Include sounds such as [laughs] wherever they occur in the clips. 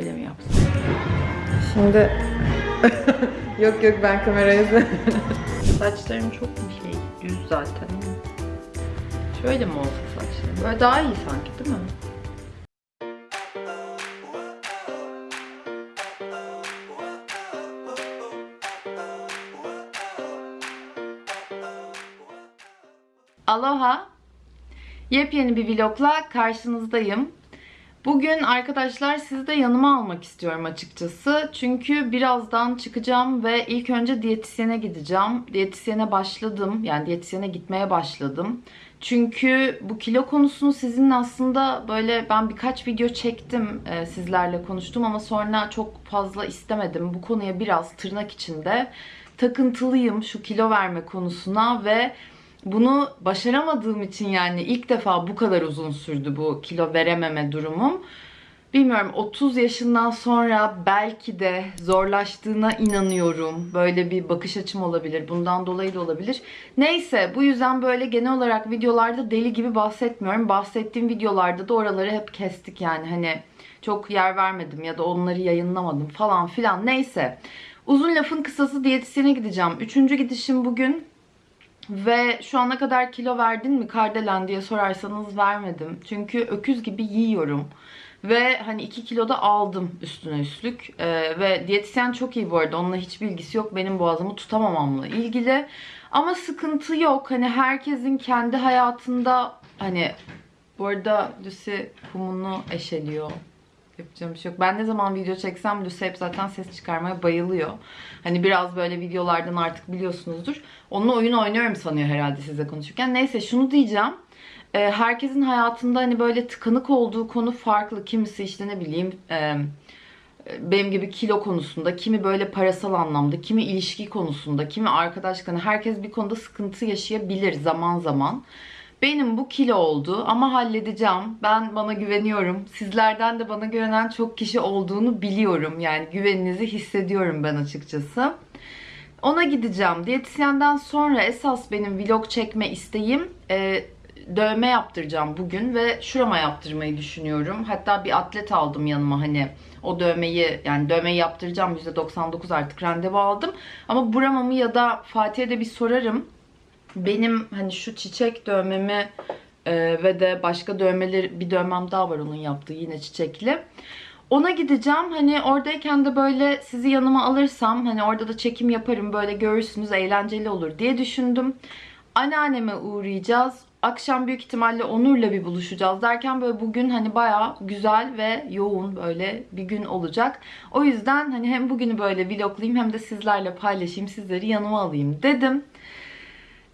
Öyle mi yapsam? Şimdi [laughs] yok yok ben kamerayı Saçlarım çok mu şey? Düz zaten. Şöyle mi olsa saçlarım? Böyle daha iyi sanki değil mi? Aloha. Yepyeni bir vlogla karşınızdayım. Bugün arkadaşlar sizi de yanıma almak istiyorum açıkçası. Çünkü birazdan çıkacağım ve ilk önce diyetisyene gideceğim. Diyetisyene başladım. Yani diyetisyene gitmeye başladım. Çünkü bu kilo konusunu sizinle aslında böyle ben birkaç video çektim e, sizlerle konuştum ama sonra çok fazla istemedim. Bu konuya biraz tırnak içinde takıntılıyım şu kilo verme konusuna ve bunu başaramadığım için yani ilk defa bu kadar uzun sürdü bu kilo verememe durumum. Bilmiyorum 30 yaşından sonra belki de zorlaştığına inanıyorum. Böyle bir bakış açım olabilir. Bundan dolayı da olabilir. Neyse bu yüzden böyle genel olarak videolarda deli gibi bahsetmiyorum. Bahsettiğim videolarda da oraları hep kestik yani hani çok yer vermedim ya da onları yayınlamadım falan filan. Neyse uzun lafın kısası diyetisyene gideceğim. Üçüncü gidişim bugün. Ve şu ana kadar kilo verdin mi Kardelen diye sorarsanız vermedim. Çünkü öküz gibi yiyorum. Ve hani 2 kilo da aldım üstüne üstlük. Ee, ve diyetisyen çok iyi bu arada. Onunla hiç bilgisi yok. Benim boğazımı tutamamamla ilgili. Ama sıkıntı yok. Hani herkesin kendi hayatında hani bu arada Lucy kumunu eşeliyor. Yapacağım bir şey yok. Ben ne zaman video çeksem Lucy hep zaten ses çıkarmaya bayılıyor. Hani biraz böyle videolardan artık biliyorsunuzdur. Onunla oyun oynuyorum sanıyor herhalde size konuşurken. Neyse şunu diyeceğim. Ee, herkesin hayatında hani böyle tıkanık olduğu konu farklı. Kimisi işte ne bileyim e, benim gibi kilo konusunda, kimi böyle parasal anlamda, kimi ilişki konusunda, kimi arkadaşlık. Hani herkes bir konuda sıkıntı yaşayabilir zaman zaman. Benim bu kilo oldu ama halledeceğim. Ben bana güveniyorum. Sizlerden de bana güvenen çok kişi olduğunu biliyorum. Yani güveninizi hissediyorum ben açıkçası. Ona gideceğim. Diyetisyenden sonra esas benim vlog çekme isteğim e, dövme yaptıracağım bugün ve şurama yaptırmayı düşünüyorum. Hatta bir atlet aldım yanıma hani o dövmeyi yani dövmeyi yaptıracağım %99 artık randevu aldım. Ama buramamı ya da Fatih'e de bir sorarım benim hani şu çiçek dövmemi e, ve de başka dövmeler bir dövmem daha var onun yaptığı yine çiçekli. Ona gideceğim. Hani oradayken de böyle sizi yanıma alırsam hani orada da çekim yaparım böyle görürsünüz eğlenceli olur diye düşündüm. Anneanneme uğrayacağız. Akşam büyük ihtimalle Onur'la bir buluşacağız derken böyle bugün hani baya güzel ve yoğun böyle bir gün olacak. O yüzden hani hem bugünü böyle vloglayayım hem de sizlerle paylaşayım, sizleri yanıma alayım dedim.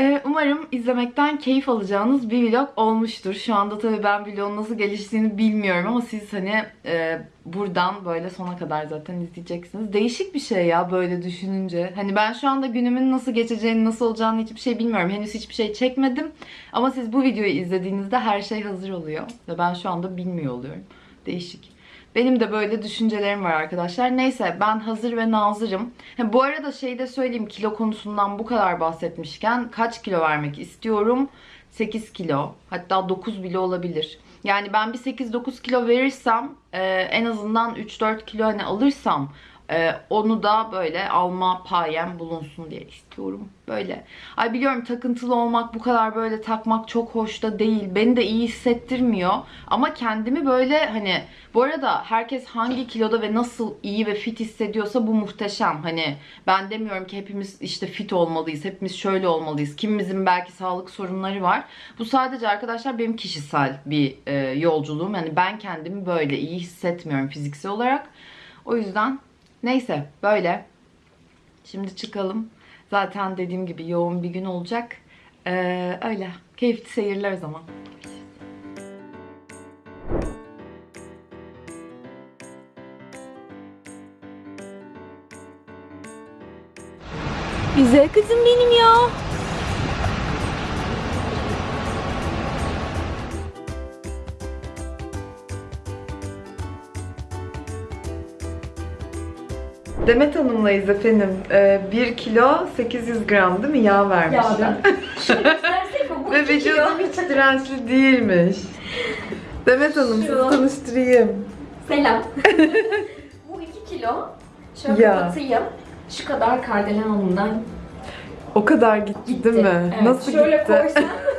Ee, Umarım izlemekten keyif alacağınız bir vlog olmuştur. Şu anda tabii ben vlogun nasıl geliştiğini bilmiyorum ama siz hani e, buradan böyle sona kadar zaten izleyeceksiniz. Değişik bir şey ya böyle düşününce. Hani ben şu anda günümün nasıl geçeceğini, nasıl olacağını hiçbir şey bilmiyorum. Henüz hiçbir şey çekmedim. Ama siz bu videoyu izlediğinizde her şey hazır oluyor. Ve ben şu anda bilmiyor oluyorum. Değişik. Benim de böyle düşüncelerim var arkadaşlar. Neyse ben hazır ve nazırım. Ha, bu arada şey de söyleyeyim kilo konusundan bu kadar bahsetmişken kaç kilo vermek istiyorum? 8 kilo hatta 9 bile olabilir. Yani ben bir 8-9 kilo verirsem e, en azından 3-4 kilo hani alırsam ee, onu da böyle alma payem bulunsun diye istiyorum. Böyle. Ay biliyorum takıntılı olmak, bu kadar böyle takmak çok hoş da değil. Beni de iyi hissettirmiyor. Ama kendimi böyle hani bu arada herkes hangi kiloda ve nasıl iyi ve fit hissediyorsa bu muhteşem. Hani ben demiyorum ki hepimiz işte fit olmalıyız. Hepimiz şöyle olmalıyız. Kimimizin belki sağlık sorunları var. Bu sadece arkadaşlar benim kişisel bir e, yolculuğum. Yani ben kendimi böyle iyi hissetmiyorum fiziksel olarak. O yüzden Neyse böyle. Şimdi çıkalım. Zaten dediğim gibi yoğun bir gün olacak. Ee, öyle. Keyifli seyirler o zaman. Güzel kızım benim ya. Demet Hanım'layız efendim. Ee, 1 kilo 800 gram değil mi yağ göstersek [laughs] mi? Bu Ve vücudum hiç dirençli değilmiş. Demet Hanım sizi tanıştırayım. Selam. [laughs] Bu 2 kilo. Şöyle Ya. kapatayım. Şu kadar Kardelen Hanım'dan O kadar gitti, gitti. değil mi? Evet, Nasıl şöyle gitti? koysam. Şurasını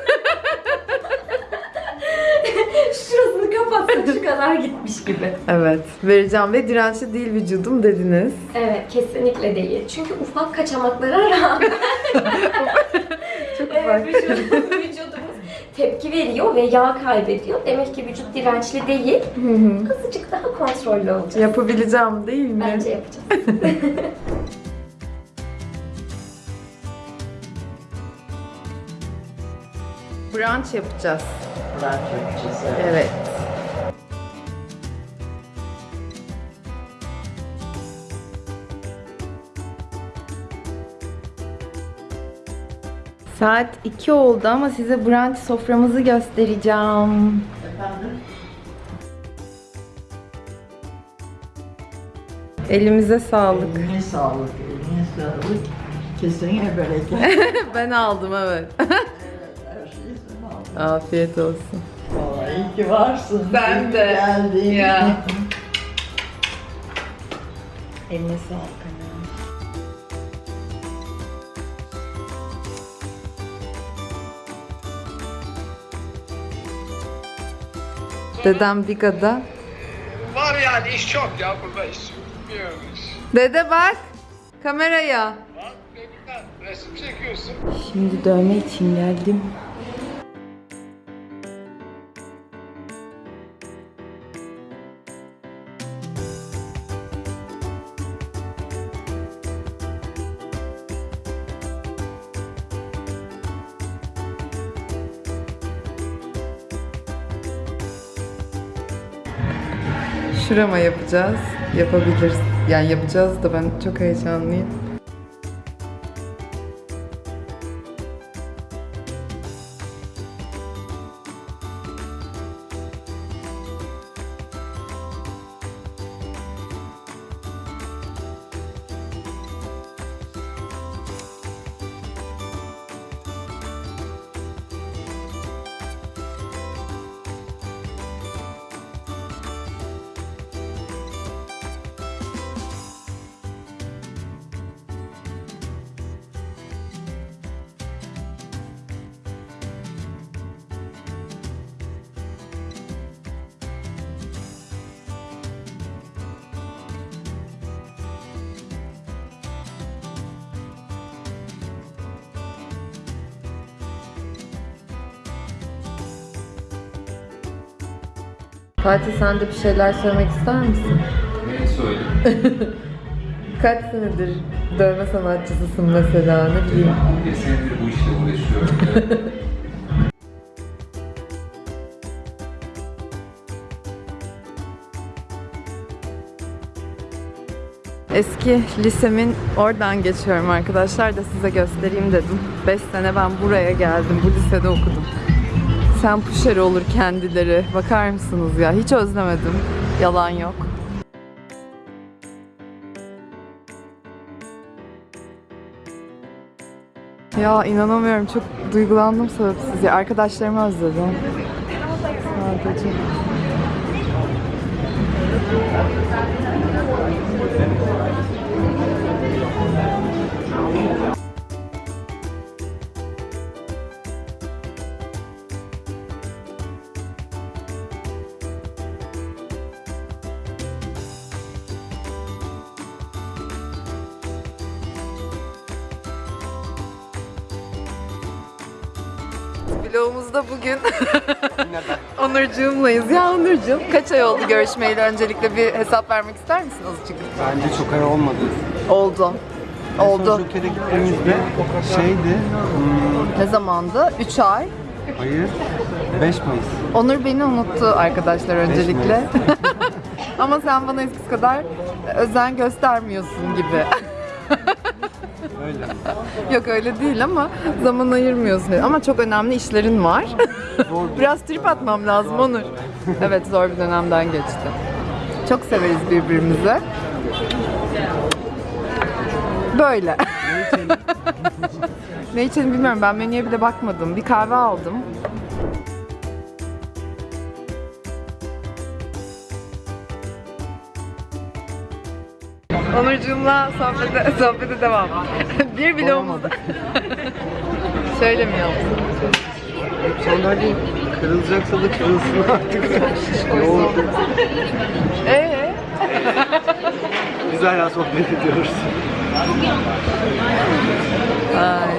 şu kadar gitmiş gibi. Evet. Vereceğim ve dirençli değil vücudum dediniz. Evet, kesinlikle değil. Çünkü ufak kaçamaklara rağmen [laughs] Çok evet, ufak. vücudumuz, vücudumuz tepki veriyor ve yağ kaybediyor. Demek ki vücut dirençli değil. Hı hı. Azıcık daha kontrollü olacağız. Yapabileceğim değil mi? Bence yapacağız. [laughs] Brunch yapacağız. Brunch yapacağız. Evet. Evet. Saat 2 oldu ama size brunch soframızı göstereceğim. Efendim? Elimize sağlık. Eline sağlık, eline sağlık. Kesene bereket. [laughs] ben aldım evet. Afiyet olsun. Vallahi iyi ki varsın. Ben de. Geldin. Ya. [laughs] Eline sağlık Dedem Biga'da. Var yani iş çok ya burada iş bilmiyormuş. Dede bak kameraya. Bak resim çekiyorsun. Şimdi dövme için geldim. Şurama yapacağız. Yapabiliriz. Yani yapacağız da ben çok heyecanlıyım. Fatih sen de bir şeyler söylemek ister misin? Ne söyleyeyim? [laughs] Kaç senedir dövme sanatçısısın mesela ne bileyim. 11 senedir bu işle uğraşıyorum. [laughs] Eski lisemin oradan geçiyorum arkadaşlar da size göstereyim dedim. 5 sene ben buraya geldim, bu lisede okudum. Sen pusher olur kendileri. Bakar mısınız ya? Hiç özlemedim. Yalan yok. Ya inanamıyorum. Çok duygulandım sebepsiz. Arkadaşlarımı özledim. Sadece. Vlogumuzda bugün [laughs] Onurcuğumlayız. Ya Onurcuğum kaç ay oldu görüşmeyeli? Öncelikle bir hesap vermek ister misin azıcık? Bence çok ay olmadı. Oldu. Oldu. Son gittiğimizde şeydi, hmm, Ne zamandı? 3 ay. hayır, 5 Mayıs. Onur beni unuttu arkadaşlar öncelikle. [laughs] Ama sen bana eskisi kadar özen göstermiyorsun gibi. Öyle. Yok öyle değil ama zaman ayırmıyorsun. Ama çok önemli işlerin var. [laughs] Biraz trip atmam lazım Onur. Evet zor bir dönemden geçti. Çok severiz birbirimizi. Böyle. ne içelim [laughs] bilmiyorum. Ben menüye bile bakmadım. Bir kahve aldım. Onurcuğumla sohbete, sohbete devam. [laughs] bir vlogumuzda. Şöyle mi yaptın? Sandalye kırılacaksa da kırılsın artık. Yoğun. Ee? [laughs] Biz hala sohbet ediyoruz. Ay.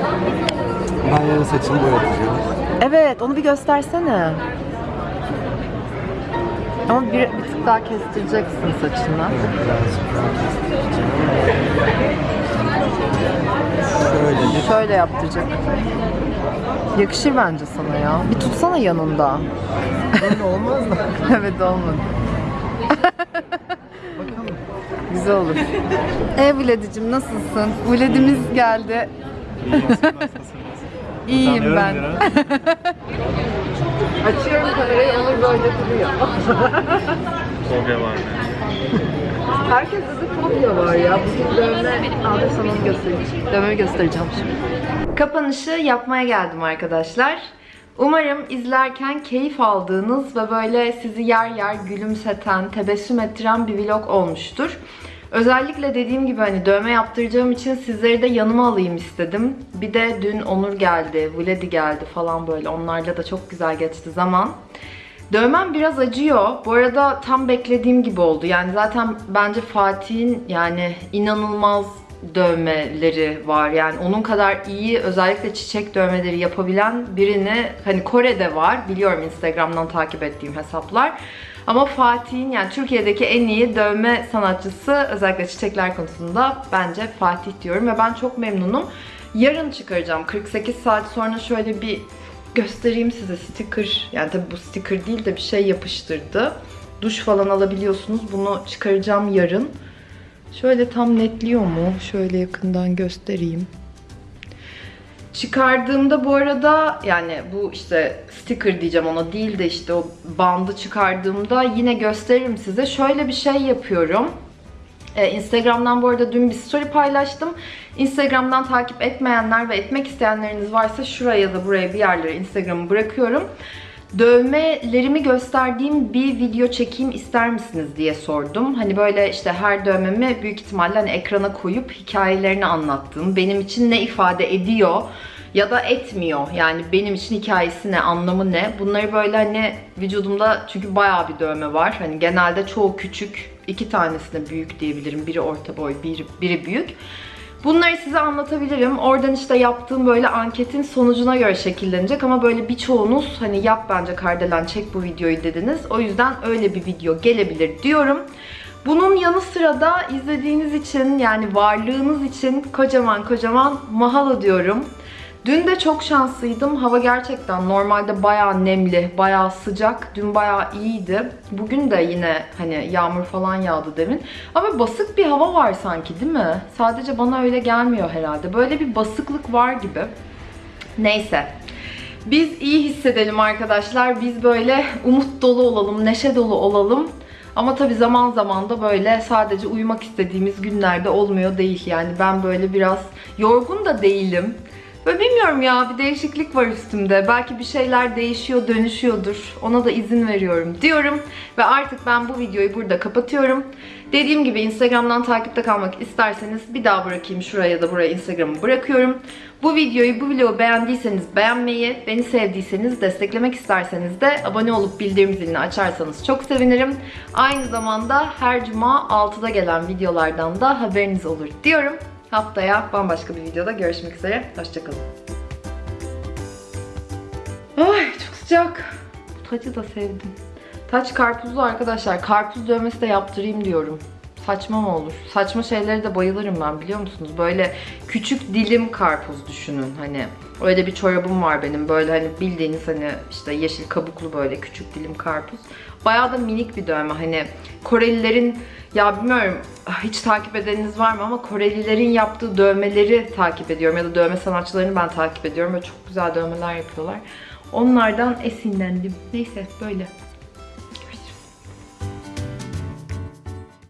Ben yarın saçımı boyatacağım. Evet, onu bir göstersene. Ama bir, bir tık daha kestireceksin saçını. Şöyle Şöyle yaptıracak. Yakışır bence sana ya. Bir tutsana yanında. Böyle olmaz da. [laughs] evet olmadı. [laughs] Güzel olur. E Vladicim nasılsın? Vladimiz geldi. İyiyim ben. [laughs] Açıyorum kamerayı Onur böyle duruyor. Fobya var. Herkeste de fobya var ya. Bugün dövme... Abi sana onu göstereyim. Dövmemi göstereceğim şimdi. Kapanışı yapmaya geldim arkadaşlar. Umarım izlerken keyif aldığınız ve böyle sizi yer yer gülümseten, tebessüm ettiren bir vlog olmuştur. Özellikle dediğim gibi hani dövme yaptıracağım için sizleri de yanıma alayım istedim. Bir de dün Onur geldi, Vladi geldi falan böyle. Onlarla da çok güzel geçti zaman. Dövmem biraz acıyor. Bu arada tam beklediğim gibi oldu. Yani zaten bence Fatih'in yani inanılmaz dövmeleri var. Yani onun kadar iyi özellikle çiçek dövmeleri yapabilen birini hani Kore'de var. Biliyorum Instagram'dan takip ettiğim hesaplar. Ama Fatih'in yani Türkiye'deki en iyi dövme sanatçısı özellikle çiçekler konusunda bence Fatih diyorum ve ben çok memnunum. Yarın çıkaracağım. 48 saat sonra şöyle bir göstereyim size sticker. Yani tabii bu sticker değil de bir şey yapıştırdı. Duş falan alabiliyorsunuz. Bunu çıkaracağım yarın. Şöyle tam netliyor mu? Şöyle yakından göstereyim. Çıkardığımda bu arada yani bu işte sticker diyeceğim ona değil de işte o bandı çıkardığımda yine gösteririm size. Şöyle bir şey yapıyorum. Ee, Instagram'dan bu arada dün bir story paylaştım. Instagram'dan takip etmeyenler ve etmek isteyenleriniz varsa şuraya da buraya bir yerlere Instagram'ı bırakıyorum. Dövmelerimi gösterdiğim bir video çekeyim ister misiniz diye sordum. Hani böyle işte her dövmemi büyük ihtimalle hani ekrana koyup hikayelerini anlattığım, benim için ne ifade ediyor ya da etmiyor. Yani benim için hikayesi ne, anlamı ne? Bunları böyle hani vücudumda çünkü bayağı bir dövme var. Hani genelde çoğu küçük, iki tanesine büyük diyebilirim. Biri orta boy, biri, biri büyük. Bunları size anlatabilirim. Oradan işte yaptığım böyle anketin sonucuna göre şekillenecek ama böyle birçoğunuz hani yap bence Kardelen çek bu videoyu dediniz. O yüzden öyle bir video gelebilir diyorum. Bunun yanı sıra da izlediğiniz için yani varlığınız için kocaman kocaman mahalo diyorum. Dün de çok şanslıydım. Hava gerçekten normalde bayağı nemli, bayağı sıcak. Dün bayağı iyiydi. Bugün de yine hani yağmur falan yağdı demin. Ama basık bir hava var sanki değil mi? Sadece bana öyle gelmiyor herhalde. Böyle bir basıklık var gibi. Neyse. Biz iyi hissedelim arkadaşlar. Biz böyle umut dolu olalım, neşe dolu olalım. Ama tabii zaman zaman da böyle sadece uyumak istediğimiz günlerde olmuyor değil. Yani ben böyle biraz yorgun da değilim. Ve bilmiyorum ya bir değişiklik var üstümde. Belki bir şeyler değişiyor, dönüşüyordur. Ona da izin veriyorum diyorum. Ve artık ben bu videoyu burada kapatıyorum. Dediğim gibi Instagram'dan takipte kalmak isterseniz bir daha bırakayım şuraya da buraya Instagram'ı bırakıyorum. Bu videoyu, bu vlogu beğendiyseniz beğenmeyi, beni sevdiyseniz, desteklemek isterseniz de abone olup bildirim zilini açarsanız çok sevinirim. Aynı zamanda her cuma 6'da gelen videolardan da haberiniz olur diyorum. Haftaya bambaşka bir videoda görüşmek üzere. Hoşçakalın. Ay çok sıcak. Bu tacı da sevdim. Taç karpuzlu arkadaşlar. Karpuz dövmesi de yaptırayım diyorum. Saçma mı olur? Saçma şeylere de bayılırım ben biliyor musunuz? Böyle küçük dilim karpuz düşünün hani. Öyle bir çorabım var benim. Böyle hani bildiğiniz hani işte yeşil kabuklu böyle küçük dilim karpuz. Bayağı da minik bir dövme. Hani Korelilerin ya bilmiyorum hiç takip edeniniz var mı ama Korelilerin yaptığı dövmeleri takip ediyorum. Ya da dövme sanatçılarını ben takip ediyorum. Böyle çok güzel dövmeler yapıyorlar. Onlardan esinlendim. Neyse böyle.